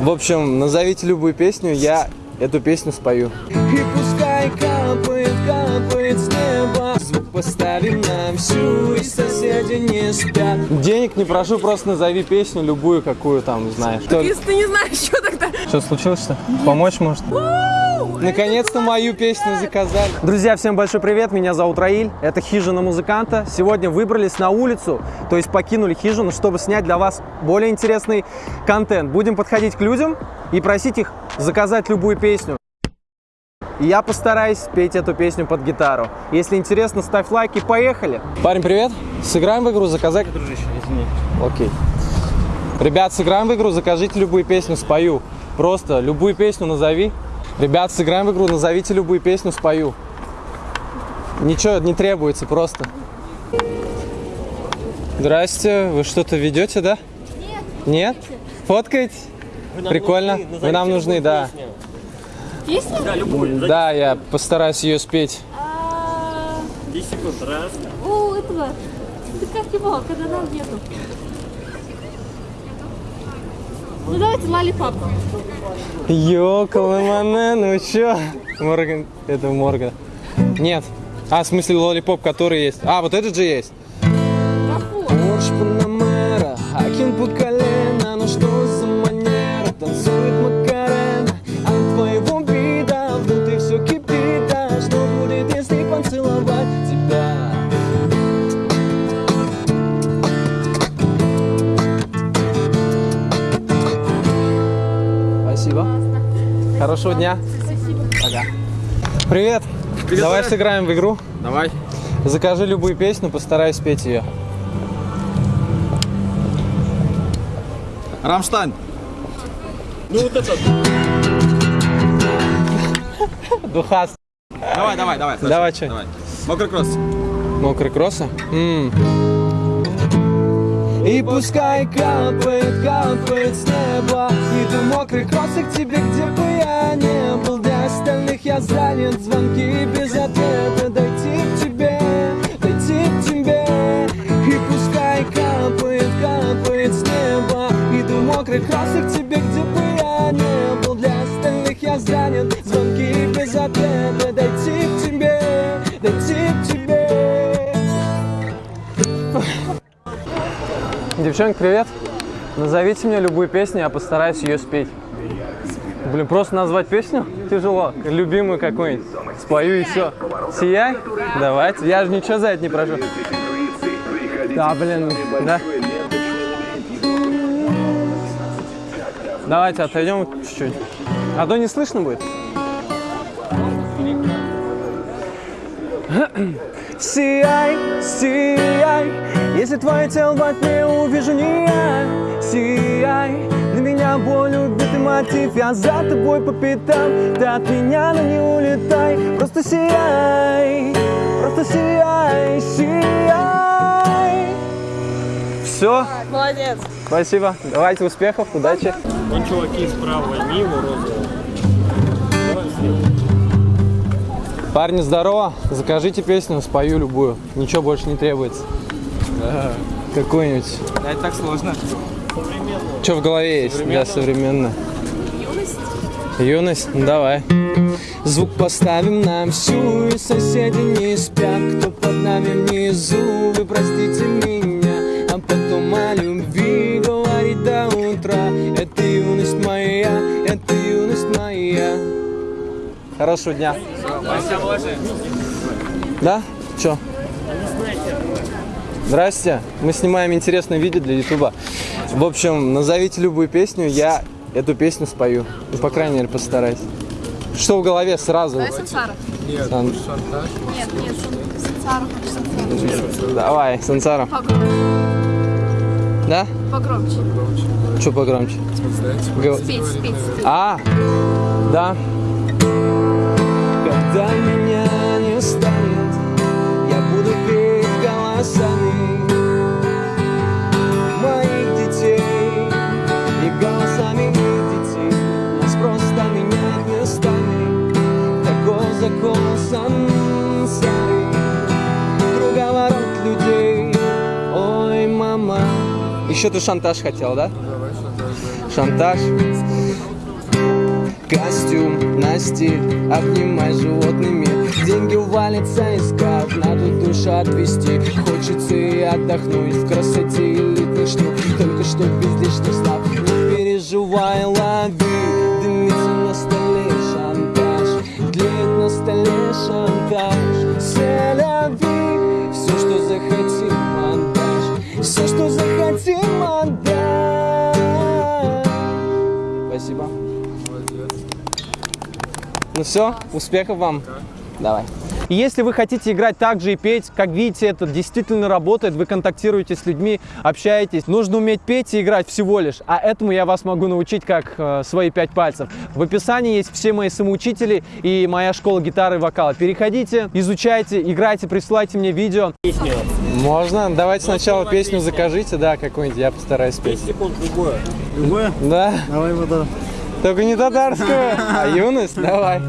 В общем, назовите любую песню, я эту песню спою. И пускай капает, капает с неба Звук поставим на всю, и соседи не спят Денег не прошу, просто назови песню, любую, какую там знаешь. Если ты не знаешь, что тогда? что случилось что? Помочь может? Наконец-то мою песню заказали. Друзья, всем большой привет, меня зовут Раиль, это хижина музыканта. Сегодня выбрались на улицу, то есть покинули хижину, чтобы снять для вас более интересный контент. Будем подходить к людям и просить их заказать любую песню. И я постараюсь петь эту песню под гитару. Если интересно, ставь лайк и поехали. Парень, привет. Сыграем в игру, заказать. Дружище, извини. Окей. Ребят, сыграем в игру, закажите любую песню, спою. Просто любую песню назови. Ребят, сыграем в игру, назовите любую песню, спою. Ничего не требуется, просто. Здрасте, вы что-то ведете, да? Нет. Нет? Фоткаете? Прикольно. Вы нам нужны, да. Песня? Да, я постараюсь ее спеть. А, 10 секунд. Раз. У этого. Ты как его, когда нам нету? Ну давайте лалипап. Ёкалыманы, ну чё? Морган, это Морган. Нет. А, в смысле лолипоп, который есть. А, вот этот же есть. Какой? Хорошего дня. Пока. Привет. Давай сыграем в игру. Давай. Закажи любую песню, постараюсь спеть ее. Рамштайн. Ну вот это. Духас. Давай, давай, давай. слушай. Давай, чё? Давай. Мокрый кросс. Мокрый кросса? М, И пускай капает, капает с неба. Иду мокрый кроссик к тебе, где бы я не был. Для остальных я занят, звонки без ответа. Дойти к тебе, дойти к тебе. И пускай капает, капает с неба. Иду мокрый кроссик к тебе, Девчонки, привет. Назовите мне любую песню, я постараюсь ее спеть. Блин, просто назвать песню тяжело. Любимую какую-нибудь. Спою и все. Сияй? Давайте. Я же ничего за это не прошу. Да, блин, да. Давайте отойдем чуть-чуть. А то не слышно будет. Сияй, сияй, если твое тело во тьме увижу не я Сияй, для меня боль убитый мотив Я за тобой по пятам, ты от меня, но не улетай Просто сияй, просто сияй, сияй Все, Молодец. спасибо. Давайте успехов, удачи. Вон чуваки справа, его розового. Парни, здорово. Закажите песню, спою любую. Ничего больше не требуется. Какую-нибудь. Это так сложно. Что в голове есть для современной? Юность. Юность? Ну, давай. Звук поставим нам всю, и соседи не спят Кто под нами внизу, вы простите меня А потом о любви говорить до утра Это юность моя, это юность моя Хорошего дня. Да? Чё? Здрасте. Мы снимаем интересное видео для Ютуба. В общем, назовите любую песню, я эту песню спою. Ну, по крайней мере, постараюсь. Что в голове сразу? Давай сансара. Сан- Нет, нет, сан- сансара. Давай, Сансара. Погромче. Да? Погромче. Что погромче? Спеть, спеть. А, да. Еще ты шантаж хотел, да? Шантаж. Костюм на стиль, обнимай животный мир Деньги валятся из карт, надо душу отвести Хочется и отдохнуть в красоте элитных штук Только что без лишних слов Не переживай, лови ну все, успехов вам. Давай. И если вы хотите играть так же и петь, как видите, это действительно работает, вы контактируете с людьми, общаетесь. Нужно уметь петь и играть всего лишь, а этому я вас могу научить как э, свои пять пальцев. В описании есть все мои самоучители и моя школа гитары и вокала. Переходите, изучайте, играйте, присылайте мне видео. Можно? Давайте сначала песню закажите, да, какую-нибудь, я постараюсь спеть. секунд, любое. Любое? Да? Давай вода. Только не татарскую, а юность, давай.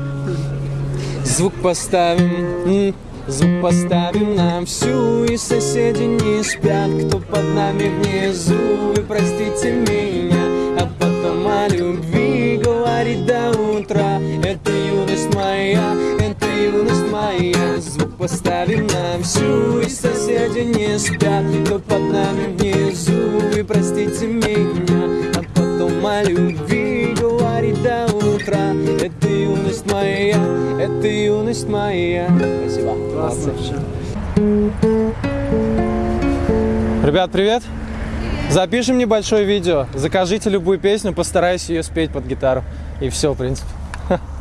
Звук поставим, звук поставим нам всю И соседи не спят, кто под нами внизу. Вы простите меня, а потом о любви говорить до утра. Это юность моя, это юность моя. Звук поставим нам всю И соседи не спят, кто под нами внизу. Вы простите меня, а потом о любви утра Это юность моя, это юность моя Спасибо, молодцы. Ребят, привет! Запишем небольшое видео, закажите любую песню, постараюсь ее спеть под гитару. И все, в принципе.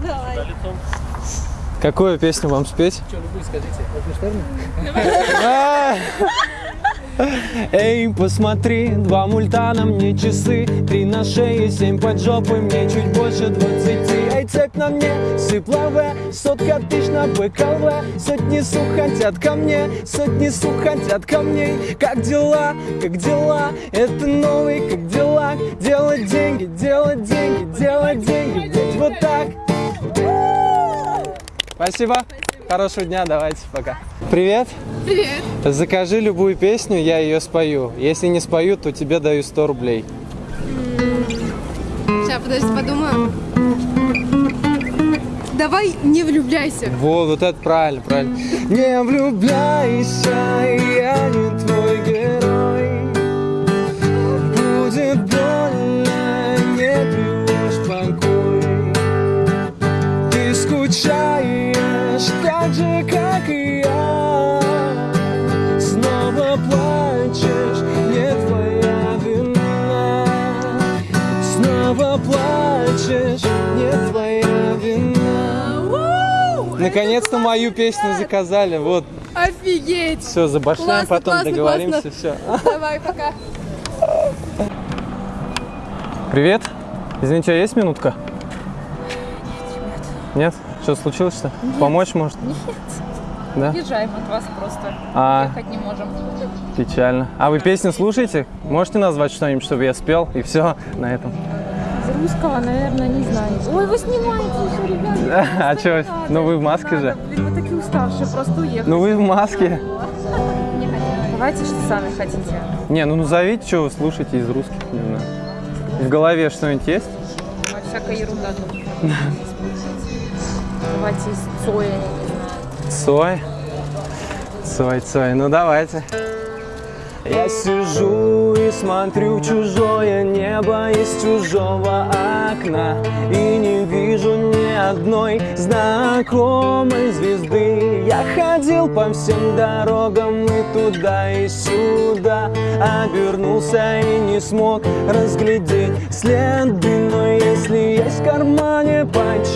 Давай. Какую песню вам спеть? А! Эй, посмотри, два мульта на мне часы. Три на шее, семь под жопой, мне чуть больше двадцати. Эй, цепь на мне, сыпловая, сотка тысяч на БКВ Сотни сук хотят ко мне, сотни сук хотят ко мне. Как дела, как дела, это новый, как дела. Делать деньги, делать деньги, делать деньги, ведь вот так. Спасибо. Хорошего дня, давайте, пока. Привет. Привет. Закажи любую песню, я ее спою. Если не спою, то тебе даю 100 рублей. Сейчас, подожди, подумаю. Давай не влюбляйся. Вот, вот это правильно, правильно. Не влюбляйся, я не твой герой Будет больно, не привешь покой Ты скучаешь так же, как и я Снова плачешь, не твоя вина Снова плачешь, не твоя вина Наконец-то мою песню заказали. Вот, Офигеть. все, забашляем, Классно, потом классно, договоримся, классно. все. Давай, пока. Привет. Извините, а есть минутка? Нет? Что, случилось-то? Помочь может? Нет. Да? Уезжаем от вас просто. А, Ехать не можем. печально. А вы песни слушаете? Можете назвать что-нибудь, чтобы я спел? И все на этом. Из русского, наверное, не знаю. Ой, вы снимаете еще, ребята. А что? Ну вы в маске же. Блин, вы такие уставшие, просто уехать. Ну вы в маске. Давайте, что сами хотите. Не, ну назовите, что вы слушаете из русских, не знаю. В голове что-нибудь есть? Всякая ерунда тут. Давайте из Цоя, я. Цой. Цой, Цой. Ну давайте. Я сижу и смотрю в чужое небо из чужого окна И не вижу ни одной знакомой звезды Я ходил по всем дорогам и туда и сюда Обернулся и не смог разглядеть следы Но если есть в кармане сигарет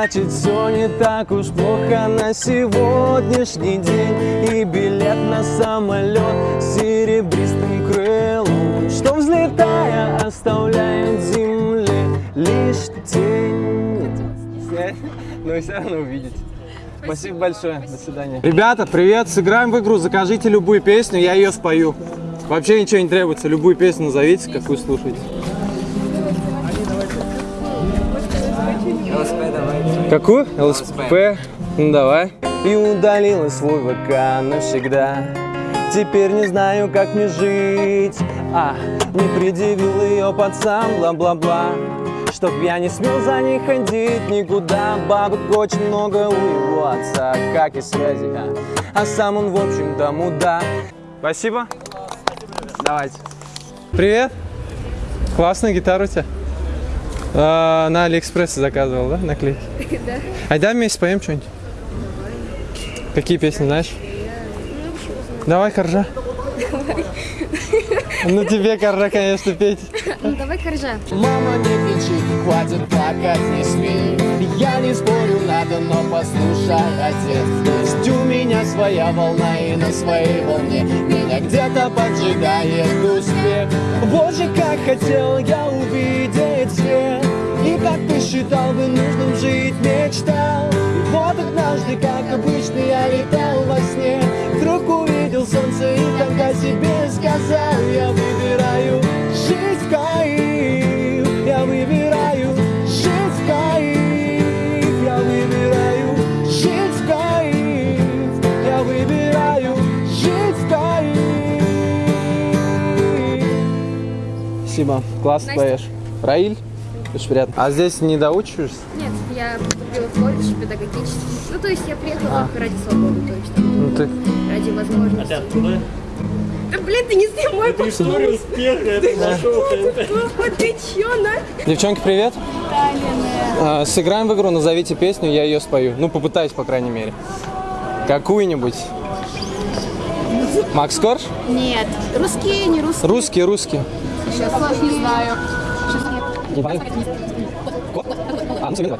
Значит все не так уж плохо на сегодняшний день И билет на самолет с серебристым крылом Что взлетая оставляет земле лишь тень Снять? Но вы все равно увидите. Спасибо большое. До свидания. Ребята, привет. Сыграем в игру. Закажите любую песню, я ее спою. Вообще ничего не требуется. Любую песню назовите, какую слушаете. Какую? ЛСП. Ну давай. И удалила свой ВК навсегда. Теперь не знаю, как мне жить. А, не предъявил ее пацан, бла-бла-бла. Чтоб я не смел за ней ходить никуда. Бабок очень много у его отца, как и связи а, а сам он, в общем-то, мудак. Спасибо. Давайте. Привет. Классная гитара у тебя А, На Алиэкспрессе заказывал, да, наклейки? Да А давай вместе споем что-нибудь Какие песни знаешь? Давай, Коржа. Ну тебе, Коржа, конечно, петь. Ну давай коржа. Мама, не кричи, хватит плакать, не смей Я не спорю, надо, но послушай, отец Есть у меня своя волна и на своей волне Меня где-то поджигает успех. Боже, как хотел я увидеть свет И как посчитал бы нужным жить, мечтал. И вот однажды, как обычно, я летал во сне. Вдруг увидел солнце и тогда себе сказал Я выбираю в кайф Я выбираю Спасибо. Классно поешь. Раиль? Очень приятно. А здесь не доучиваешься? Нет, я поступила в колледж педагогический. Ну, то есть я приехала ради свободы, то есть Ну ты... ради возможности. Откуда? Да, блин, ты не снимай, История успеха, это нашел пожалуйста, ты чё, на? Девчонки, привет. А, сыграем в игру, назовите песню, я ее спою. Ну, попытаюсь, по крайней мере. Какую-нибудь. Макс Корж? Нет, русские, не русские. Русские, русские. Сейчас не знаю. А, ну, давай.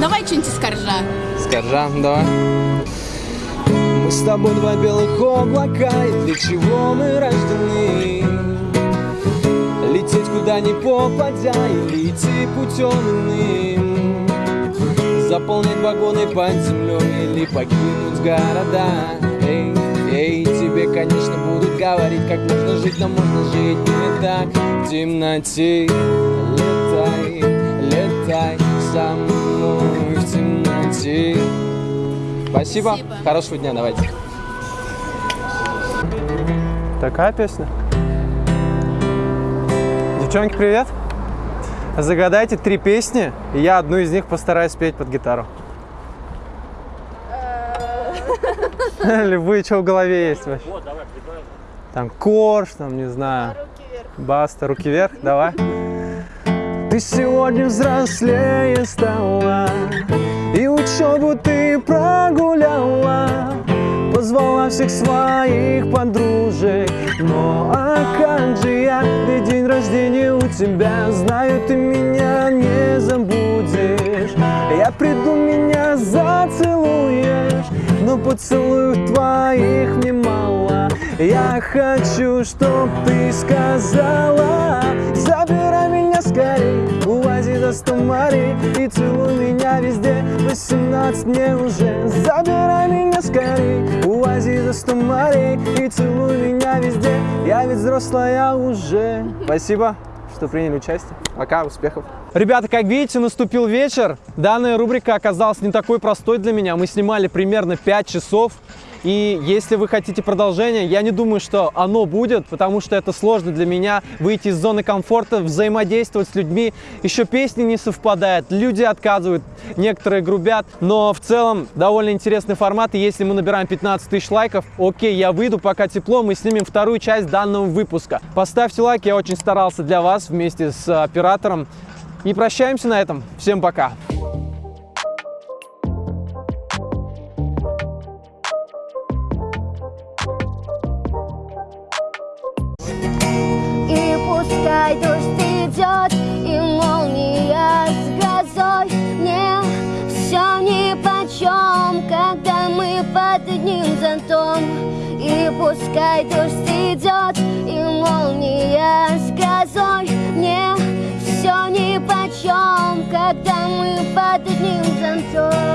Давай что-нибудь из коржа. Скоржа, давай. Мы с тобой два белых облака, и для чего мы рождены? Лететь куда ни попадя, или идти путем иным Заполнять вагоны под землей, или покинуть города Эй, конечно, будут говорить, как нужно жить, но можно жить не так В темноте летай, летай со мной в темноте Спасибо. Спасибо. Хорошего дня, давайте. Такая песня. Девчонки, привет. Загадайте три песни, и я одну из них постараюсь спеть под гитару. Любые, что в голове есть вообще. Там корж, там, не знаю. Баста, руки вверх, давай. Ты сегодня взрослее стала И учебу ты прогуляла Позвала всех своих подружек Но а как же я, ведь день рождения у тебя Знаю, ты меня Но поцелуев твоих мне мало Я хочу, чтоб ты сказала Забирай меня скорей, увози до сто морей И целуй меня везде, 18 мне уже Забирай меня скорей, увози до сто морей И целуй меня везде, я ведь взрослая уже. Спасибо, что приняли участие. Пока, успехов. Ребята, как видите, наступил вечер. Данная рубрика оказалась не такой простой для меня. Мы снимали примерно 5 часов. И если вы хотите продолжение, я не думаю, что оно будет, потому что это сложно для меня выйти из зоны комфорта, взаимодействовать с людьми. Еще песни не совпадают, люди отказывают, некоторые грубят. Но в целом довольно интересный формат. И если мы набираем 15 тысяч лайков, окей, я выйду, пока тепло, мы снимем вторую часть данного выпуска. Поставьте лайк, я очень старался для вас вместе с оператором. И прощаемся на этом. Всем пока. под одним зонтом И пускай дождь идет и молния с грозой. Мне все ни почем, когда мы под одним зонтом.